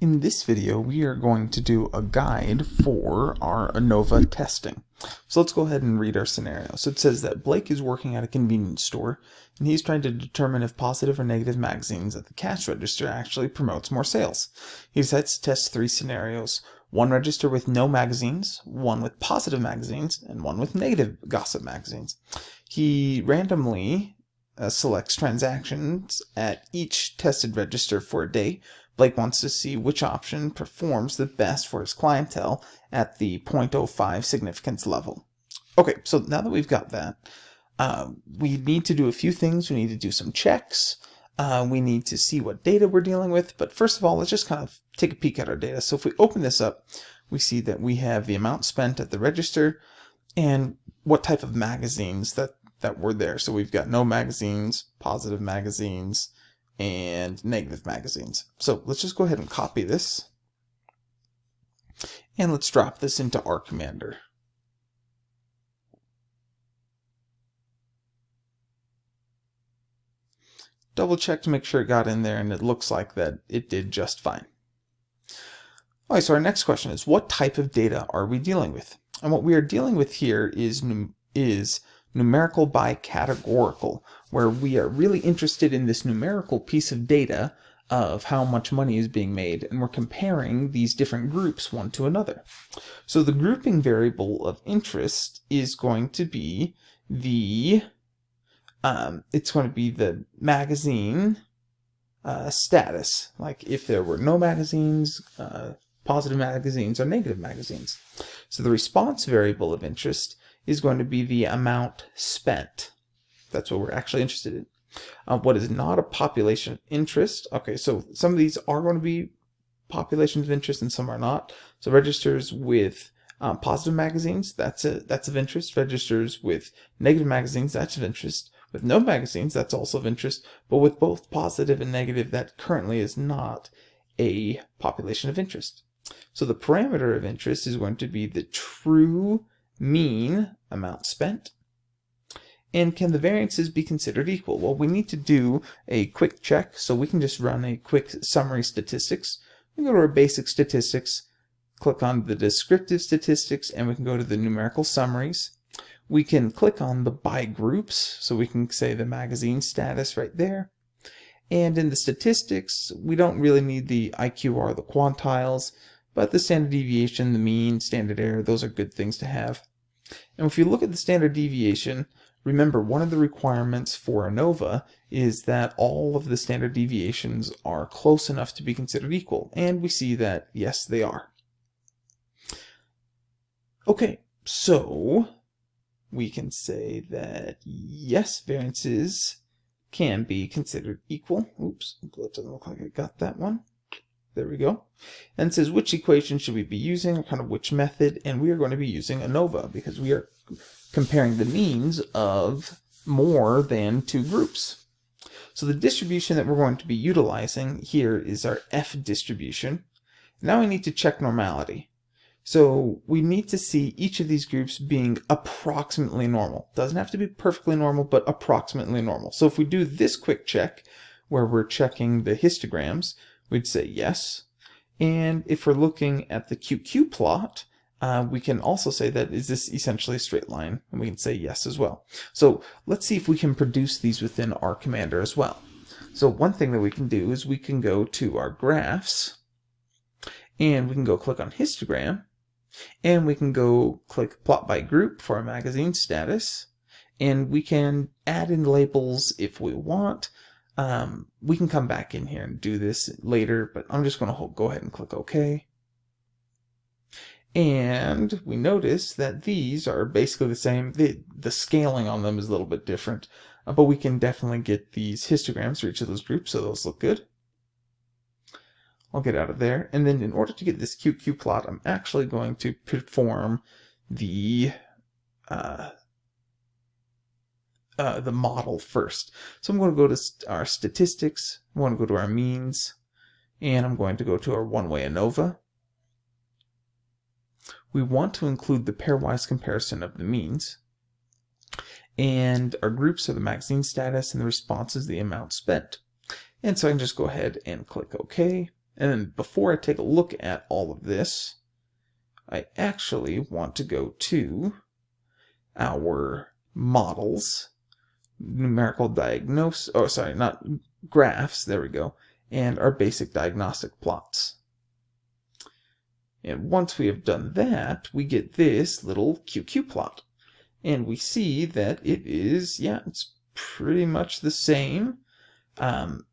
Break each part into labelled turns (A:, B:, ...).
A: In this video, we are going to do a guide for our ANOVA testing. So let's go ahead and read our scenario. So it says that Blake is working at a convenience store, and he's trying to determine if positive or negative magazines at the cash register actually promotes more sales. He decides to test three scenarios, one register with no magazines, one with positive magazines, and one with negative gossip magazines. He randomly uh, selects transactions at each tested register for a day, Blake wants to see which option performs the best for his clientele at the 0.05 significance level. Okay, so now that we've got that, uh, we need to do a few things. We need to do some checks. Uh, we need to see what data we're dealing with. But first of all, let's just kind of take a peek at our data. So if we open this up, we see that we have the amount spent at the register and what type of magazines that, that were there. So we've got no magazines, positive magazines, and negative magazines. So let's just go ahead and copy this. And let's drop this into R Commander. Double check to make sure it got in there and it looks like that it did just fine. Alright, so our next question is what type of data are we dealing with? And what we are dealing with here is, is numerical by categorical, where we are really interested in this numerical piece of data of how much money is being made, and we're comparing these different groups one to another. So the grouping variable of interest is going to be the, um, it's going to be the magazine uh, status, like if there were no magazines, uh, positive magazines, or negative magazines. So the response variable of interest is going to be the amount spent. That's what we're actually interested in. Uh, what is not a population of interest? Okay, so some of these are going to be populations of interest and some are not. So registers with um, positive magazines, that's a, that's of interest. Registers with negative magazines, that's of interest. With no magazines, that's also of interest. But with both positive and negative, that currently is not a population of interest. So the parameter of interest is going to be the true mean amount spent. And can the variances be considered equal? Well, we need to do a quick check, so we can just run a quick summary statistics. We go to our basic statistics, click on the descriptive statistics, and we can go to the numerical summaries. We can click on the by groups, so we can say the magazine status right there. And in the statistics, we don't really need the IQR, the quantiles, but the standard deviation, the mean, standard error, those are good things to have. And if you look at the standard deviation, remember one of the requirements for ANOVA is that all of the standard deviations are close enough to be considered equal. And we see that, yes, they are. Okay, so we can say that yes, variances can be considered equal. Oops, it doesn't look like I got that one. There we go. And says which equation should we be using, or kind of which method, and we are going to be using ANOVA because we are comparing the means of more than two groups. So the distribution that we're going to be utilizing here is our F distribution. Now we need to check normality. So we need to see each of these groups being approximately normal. Doesn't have to be perfectly normal, but approximately normal. So if we do this quick check, where we're checking the histograms, we'd say yes. And if we're looking at the QQ plot, uh, we can also say that is this essentially a straight line? And we can say yes as well. So let's see if we can produce these within R Commander as well. So one thing that we can do is we can go to our graphs and we can go click on histogram and we can go click plot by group for our magazine status and we can add in labels if we want um, we can come back in here and do this later, but I'm just going to go ahead and click OK. And we notice that these are basically the same. The, the scaling on them is a little bit different, uh, but we can definitely get these histograms for each of those groups, so those look good. I'll get out of there. And then in order to get this QQ plot, I'm actually going to perform the uh, uh, the model first. So I'm going to go to our statistics, I'm going to go to our means, and I'm going to go to our one-way ANOVA. We want to include the pairwise comparison of the means. And our groups are the magazine status and the response is the amount spent. And so I can just go ahead and click OK. And then before I take a look at all of this, I actually want to go to our models, numerical diagnosis, oh sorry, not graphs, there we go, and our basic diagnostic plots. And once we have done that, we get this little QQ plot. And we see that it is, yeah, it's pretty much the same. Um,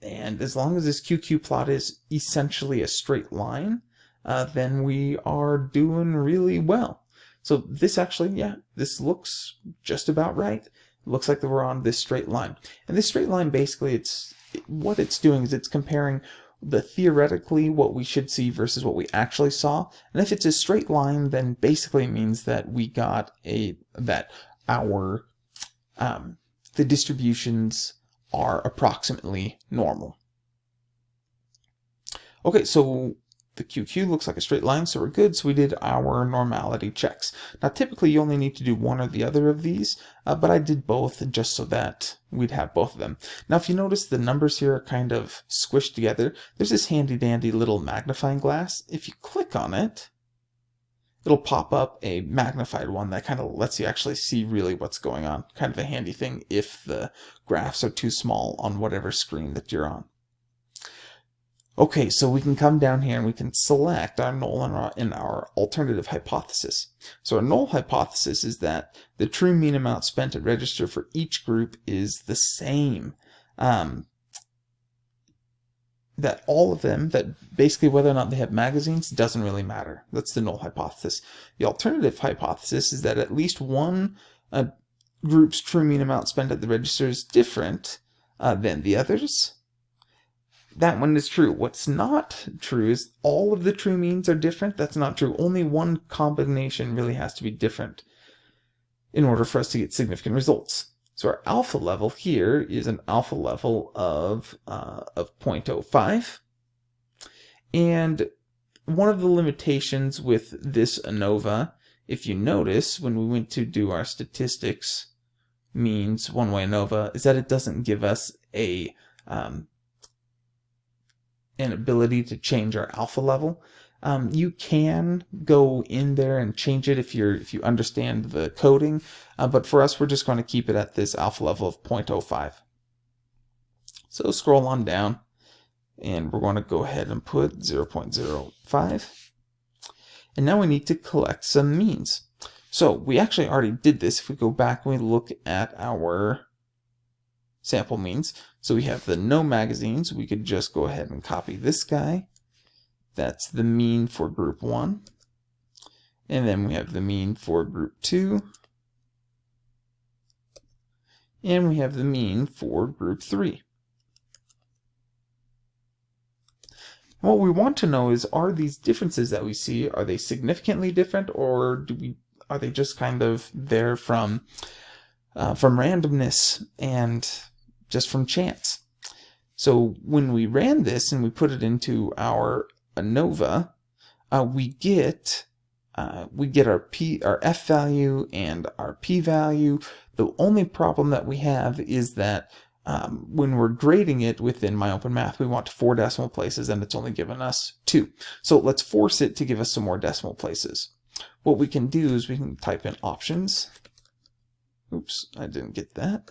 A: and as long as this QQ plot is essentially a straight line, uh, then we are doing really well. So this actually, yeah, this looks just about right. Looks like we're on this straight line. And this straight line, basically, it's what it's doing is it's comparing the theoretically what we should see versus what we actually saw. And if it's a straight line, then basically means that we got a, that our, um, the distributions are approximately normal. Okay, so the QQ looks like a straight line, so we're good. So we did our normality checks. Now, typically you only need to do one or the other of these, uh, but I did both just so that we'd have both of them. Now, if you notice the numbers here are kind of squished together, there's this handy dandy little magnifying glass. If you click on it, it'll pop up a magnified one that kind of lets you actually see really what's going on. Kind of a handy thing if the graphs are too small on whatever screen that you're on. Okay, so we can come down here and we can select our null and our, our alternative hypothesis. So our null hypothesis is that the true mean amount spent at register for each group is the same. Um, that all of them, that basically whether or not they have magazines doesn't really matter. That's the null hypothesis. The alternative hypothesis is that at least one uh, group's true mean amount spent at the register is different uh, than the others that one is true. What's not true is all of the true means are different. That's not true. Only one combination really has to be different in order for us to get significant results. So our alpha level here is an alpha level of, uh, of 0.05. And one of the limitations with this ANOVA, if you notice, when we went to do our statistics means one-way ANOVA, is that it doesn't give us a um, an ability to change our alpha level. Um, you can go in there and change it if you're if you understand the coding, uh, but for us, we're just going to keep it at this alpha level of 0.05. So scroll on down, and we're going to go ahead and put 0.05. And now we need to collect some means. So we actually already did this. If we go back and we look at our sample means. So we have the no magazines. We could just go ahead and copy this guy. That's the mean for group 1. And then we have the mean for group 2. And we have the mean for group 3. what we want to know is, are these differences that we see, are they significantly different or do we are they just kind of there from uh, from randomness and just from chance. So when we ran this and we put it into our ANOVA, uh, we get uh, we get our p our f value and our p value. The only problem that we have is that um, when we're grading it within my MyOpenMath, we want four decimal places and it's only given us two. So let's force it to give us some more decimal places. What we can do is we can type in options. Oops, I didn't get that.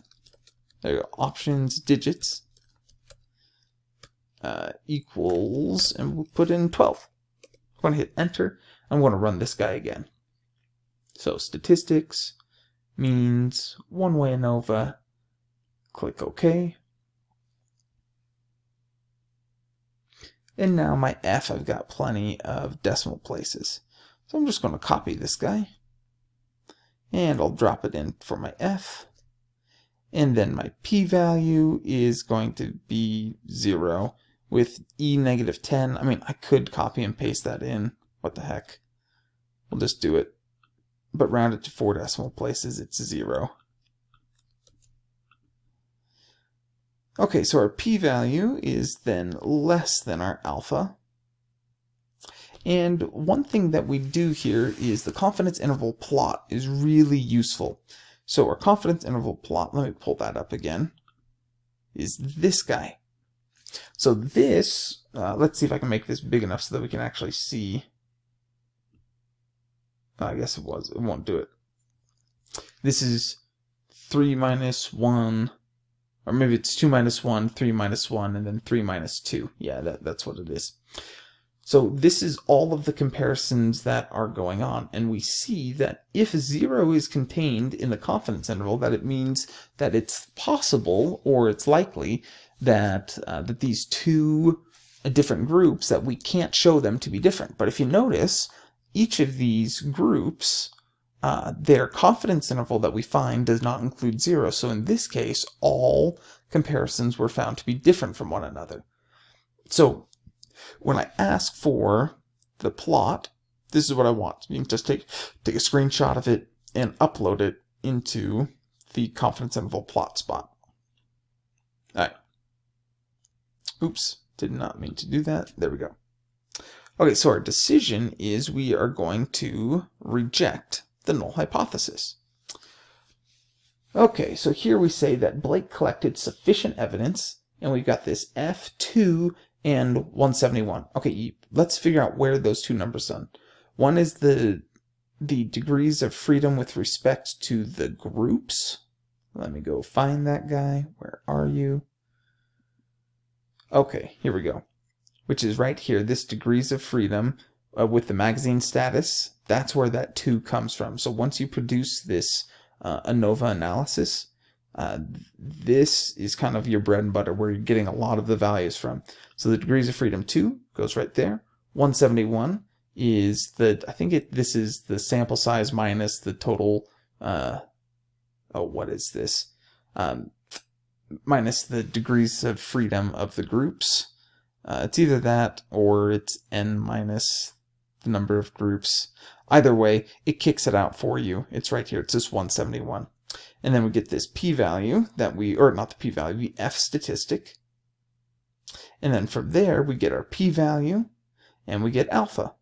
A: There options digits uh, equals, and we'll put in 12. I'm going to hit enter. I'm going to run this guy again. So statistics means one-way ANOVA. Click OK. And now my F, I've got plenty of decimal places. So I'm just going to copy this guy. And I'll drop it in for my F and then my p-value is going to be 0 with e negative 10. I mean, I could copy and paste that in. What the heck? We'll just do it. But round it to four decimal places, it's 0. Okay, so our p-value is then less than our alpha. And one thing that we do here is the confidence interval plot is really useful. So our confidence interval plot, let me pull that up again, is this guy. So this uh, let's see if I can make this big enough so that we can actually see. I guess it was. It won't do it. This is 3 minus 1, or maybe it's 2 minus 1, 3 minus 1, and then 3 minus 2. Yeah, that, that's what it is. So this is all of the comparisons that are going on, and we see that if 0 is contained in the confidence interval, that it means that it's possible, or it's likely, that, uh, that these two different groups, that we can't show them to be different. But if you notice, each of these groups uh, their confidence interval that we find does not include zero. So in this case, all comparisons were found to be different from one another. So when I ask for the plot, this is what I want. You can just take, take a screenshot of it and upload it into the confidence interval plot spot. All right. Oops, did not mean to do that. There we go. Okay, so our decision is we are going to reject the null hypothesis. Okay, so here we say that Blake collected sufficient evidence, and we've got this F2 and 171. Okay, let's figure out where those two numbers are. One is the the degrees of freedom with respect to the groups. Let me go find that guy. Where are you? Okay, here we go. Which is right here, this degrees of freedom uh, with the magazine status that's where that 2 comes from. So once you produce this uh, ANOVA analysis, uh, this is kind of your bread and butter where you're getting a lot of the values from. So the degrees of freedom 2 goes right there. 171 is the, I think it, this is the sample size minus the total, uh, oh, what is this? Um, minus the degrees of freedom of the groups. Uh, it's either that or it's n minus the number of groups. Either way, it kicks it out for you. It's right here. It's just 171. And then we get this p-value that we, or not the p-value, the f statistic. And then from there, we get our p-value, and we get alpha.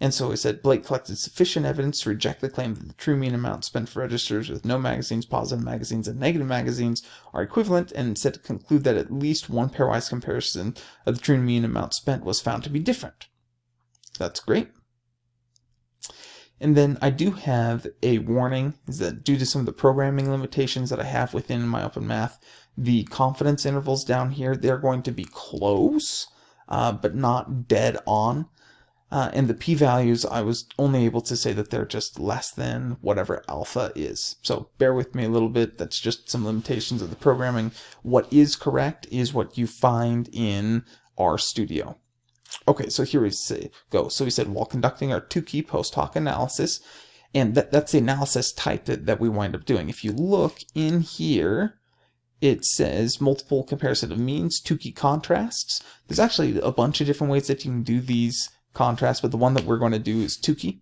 A: And so we said Blake collected sufficient evidence to reject the claim that the true mean amount spent for registers with no magazines, positive magazines, and negative magazines are equivalent, and instead conclude that at least one pairwise comparison of the true mean amount spent was found to be different. That's great. And then I do have a warning is that due to some of the programming limitations that I have within MyOpenMath, the confidence intervals down here, they're going to be close, uh, but not dead on. Uh, and the p-values, I was only able to say that they're just less than whatever alpha is. So bear with me a little bit. That's just some limitations of the programming. What is correct is what you find in RStudio. Okay, so here we say, go. So we said, while conducting our Tukey post hoc analysis, and that, that's the analysis type that, that we wind up doing. If you look in here, it says multiple comparison of means, Tukey contrasts. There's actually a bunch of different ways that you can do these contrasts, but the one that we're going to do is Tukey.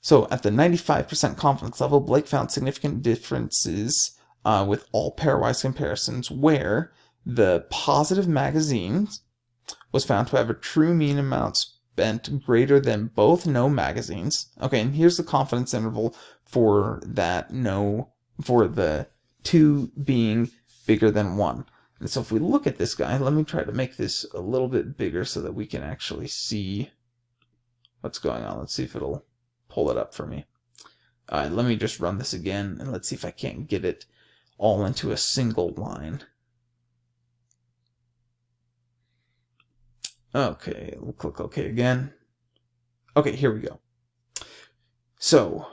A: So at the 95% confidence level, Blake found significant differences uh, with all pairwise comparisons where the positive magazines was found to have a true mean amount spent greater than both no magazines. Okay, and here's the confidence interval for that no, for the two being bigger than one. And so if we look at this guy, let me try to make this a little bit bigger so that we can actually see what's going on. Let's see if it'll pull it up for me. All right, let me just run this again, and let's see if I can't get it all into a single line. Okay, we'll click OK again. Okay, here we go. So,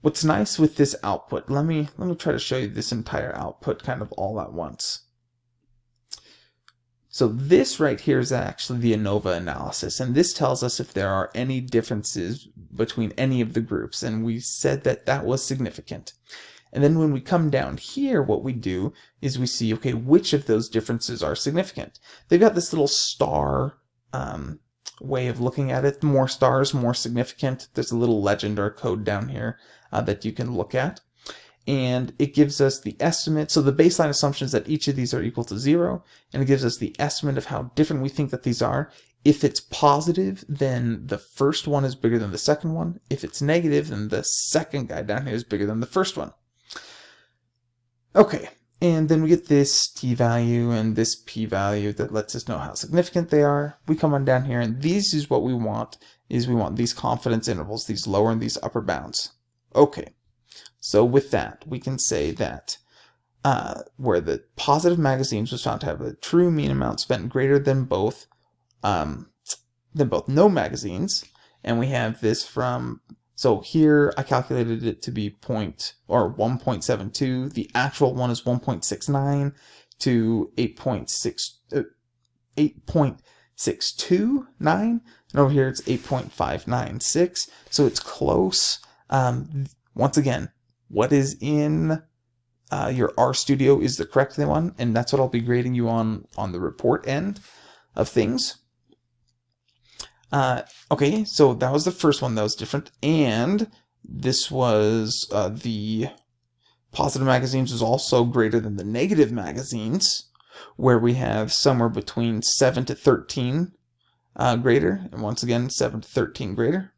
A: what's nice with this output, let me, let me try to show you this entire output kind of all at once. So this right here is actually the ANOVA analysis, and this tells us if there are any differences between any of the groups, and we said that that was significant. And then when we come down here, what we do is we see, okay, which of those differences are significant. They've got this little star um, way of looking at it. More stars, more significant. There's a little legend or code down here uh, that you can look at. And it gives us the estimate. So the baseline assumption is that each of these are equal to zero. And it gives us the estimate of how different we think that these are. If it's positive, then the first one is bigger than the second one. If it's negative, then the second guy down here is bigger than the first one. Okay, And then we get this t-value and this p-value that lets us know how significant they are. We come on down here and these is what we want, is we want these confidence intervals, these lower and these upper bounds. Okay, so with that, we can say that uh, where the positive magazines was found to have a true mean amount spent greater than both um, than both no magazines, and we have this from so here I calculated it to be point or 1.72. The actual one is 1.69 to 8.6 uh, 8.629, and over here it's 8.596. So it's close. Um, once again, what is in uh, your RStudio is the correct one, and that's what I'll be grading you on on the report end of things. Uh, okay, so that was the first one that was different, and this was uh, the positive magazines was also greater than the negative magazines, where we have somewhere between 7 to 13 uh, greater, and once again 7 to 13 greater.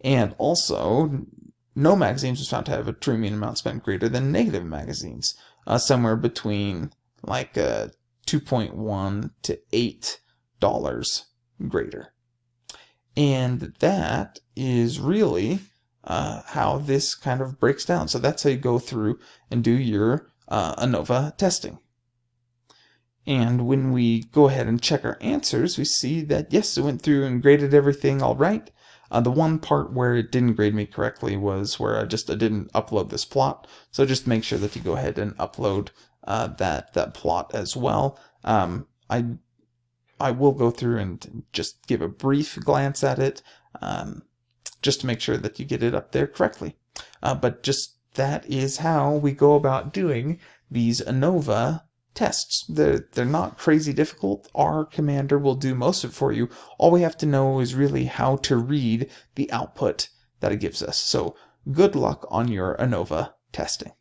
A: And also, no magazines was found to have a true mean amount spent greater than negative magazines, uh, somewhere between like uh, 2.1 to 8 dollars greater. And that is really uh, how this kind of breaks down. So that's how you go through and do your uh, ANOVA testing. And when we go ahead and check our answers, we see that yes, it went through and graded everything all right. Uh, the one part where it didn't grade me correctly was where I just I didn't upload this plot. So just make sure that you go ahead and upload uh, that that plot as well. Um, I I will go through and just give a brief glance at it, um, just to make sure that you get it up there correctly. Uh, but just that is how we go about doing these ANOVA tests. They're, they're not crazy difficult. R Commander will do most of it for you. All we have to know is really how to read the output that it gives us. So good luck on your ANOVA testing.